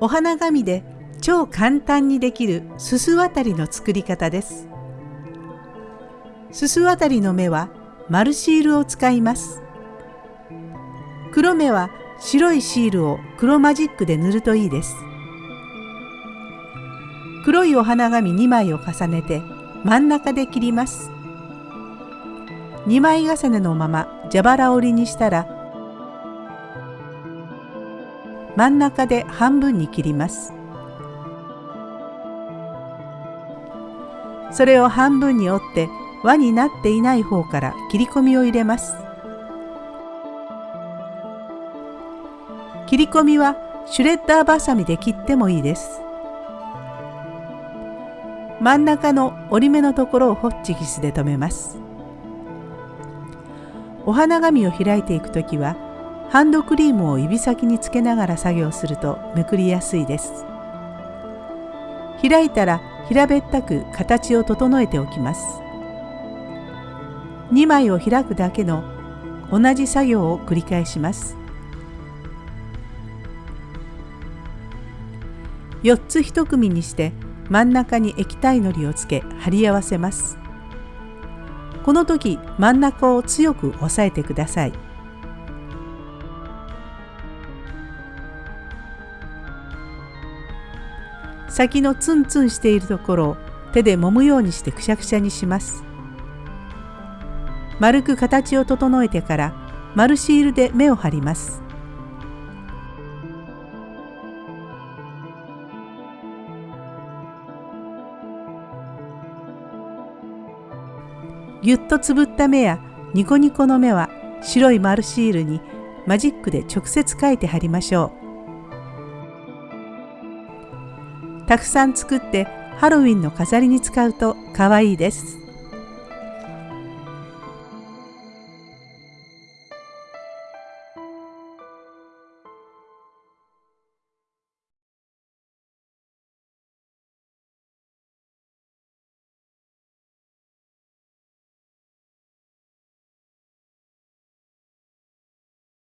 お花紙で超簡単にできるすす渡りの作り方です。すす渡りの目は丸シールを使います。黒目は白いシールを黒マジックで塗るといいです。黒いお花紙2枚を重ねて真ん中で切ります。2枚重ねのまま蛇腹折りにしたら真ん中で半分に切ります。それを半分に折って輪になっていない方から切り込みを入れます。切り込みはシュレッダーバサミで切ってもいいです。真ん中の折り目のところをホッチキスで留めます。お花紙を開いていくときはハンドクリームを指先につけながら作業するとめくりやすいです。開いたら平べったく形を整えておきます。2枚を開くだけの同じ作業を繰り返します。4つ1組にして真ん中に液体のりをつけ貼り合わせます。この時真ん中を強く押さえてください。先のツンツンしているところを手で揉むようにしてくしゃくしゃにします。丸く形を整えてから丸シールで目を貼ります。ぎゅっとつぶった目やニコニコの目は白い丸シールにマジックで直接書いて貼りましょう。たくさん作ってハロウィンの飾りに使うと可愛いです。